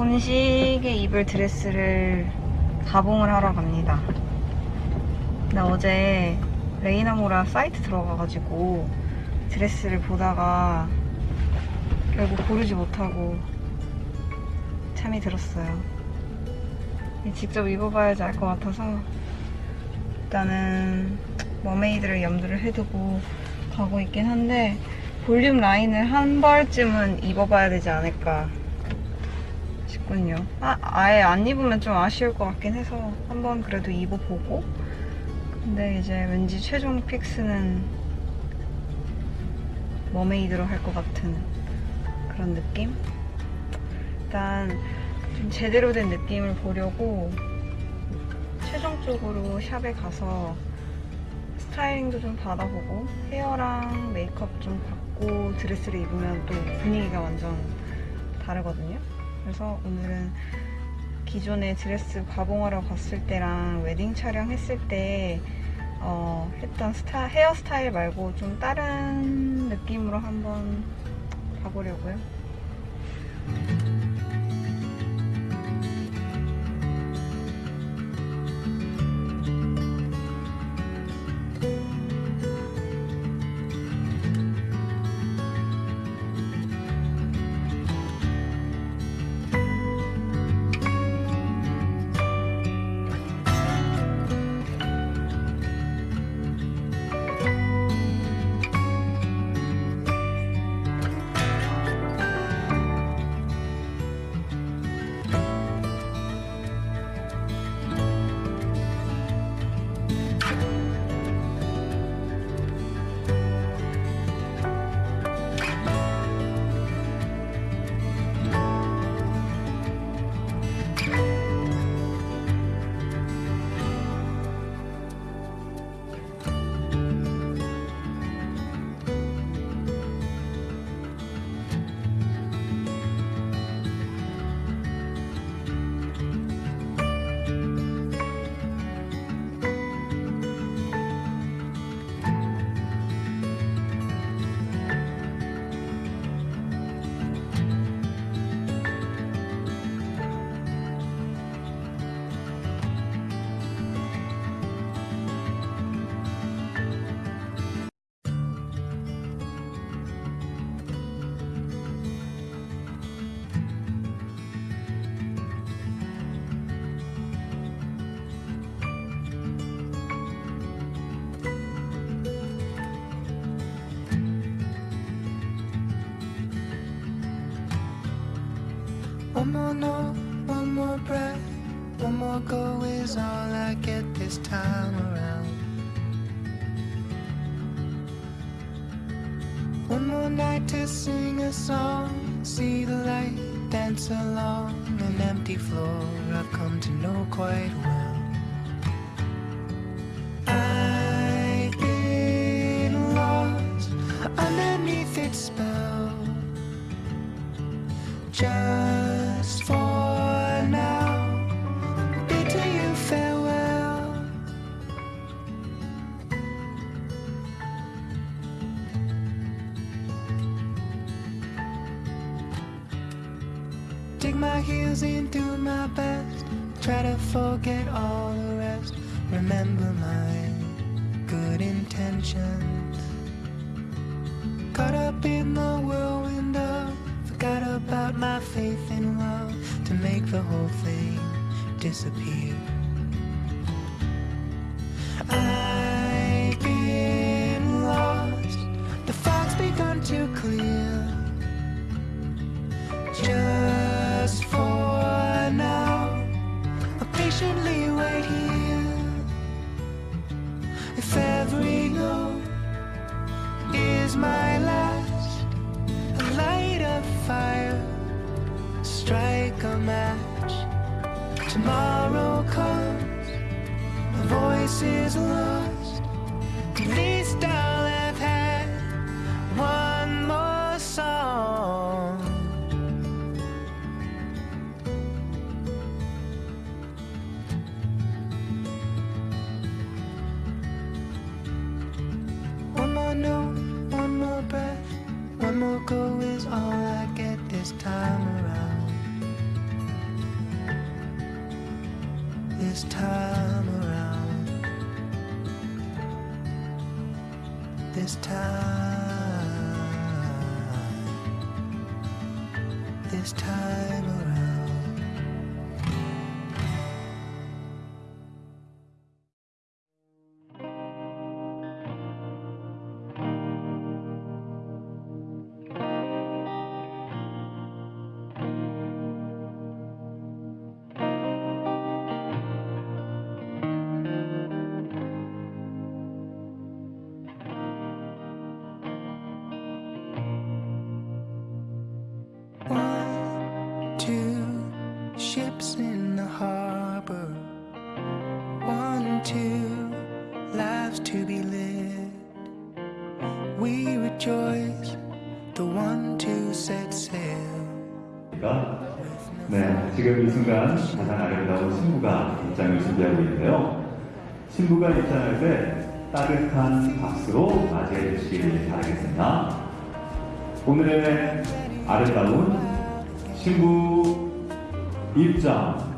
본식에 입을 드레스를 가봉을 하러 갑니다. 나 어제 레이나모라 사이트 들어가가지고 드레스를 보다가 결국 고르지 못하고 잠이 들었어요. 직접 입어봐야지 알 것 같아서 일단은 mermaid를 염두를 해두고 가고 있긴 한데 볼륨 라인을 한 벌쯤은 입어봐야 되지 않을까 싶군요. 아, 아예 안 입으면 좀 아쉬울 것 같긴 해서 한번 그래도 입어보고 근데 이제 왠지 최종 fix는 mermaid로 할 것 같은 그런 느낌? 일단 좀 제대로 된 느낌을 보려고 최종적으로 샵에 가서 스타일링도 좀 받아보고 헤어랑 메이크업 좀 받고 드레스를 입으면 또 분위기가 완전 다르거든요. 그래서 오늘은 기존에 드레스 가봉하러 갔을 때랑 웨딩 촬영했을 때 어, 했던 스타, 헤어스타일 말고 좀 다른 느낌으로 한번 가보려고요. One more note, one more breath, one more go is all I get this time around. One more night to sing a song, see the light, dance along an empty floor I've come to know quite well. Dig my heels in, do my best. Try to forget all the rest. Remember my good intentions. Caught up in the whirlwind of Forgot about my faith in love to make the whole thing disappear. If every note is my last, light a fire, strike a match. Tomorrow comes, the voice is lost. know One more breath, one more go is all I get this time around. This time around. This time. This time. Two lives to be lived. We rejoice, the one, two set sail. 네, 지금 이 순간 가장 아름다운 신부가 입장을 준비하고 있는데요. 신부가 입장할 때 따뜻한 박수로 맞이해 주시길 바라겠습니다. 오늘의 아름다운 신부 입장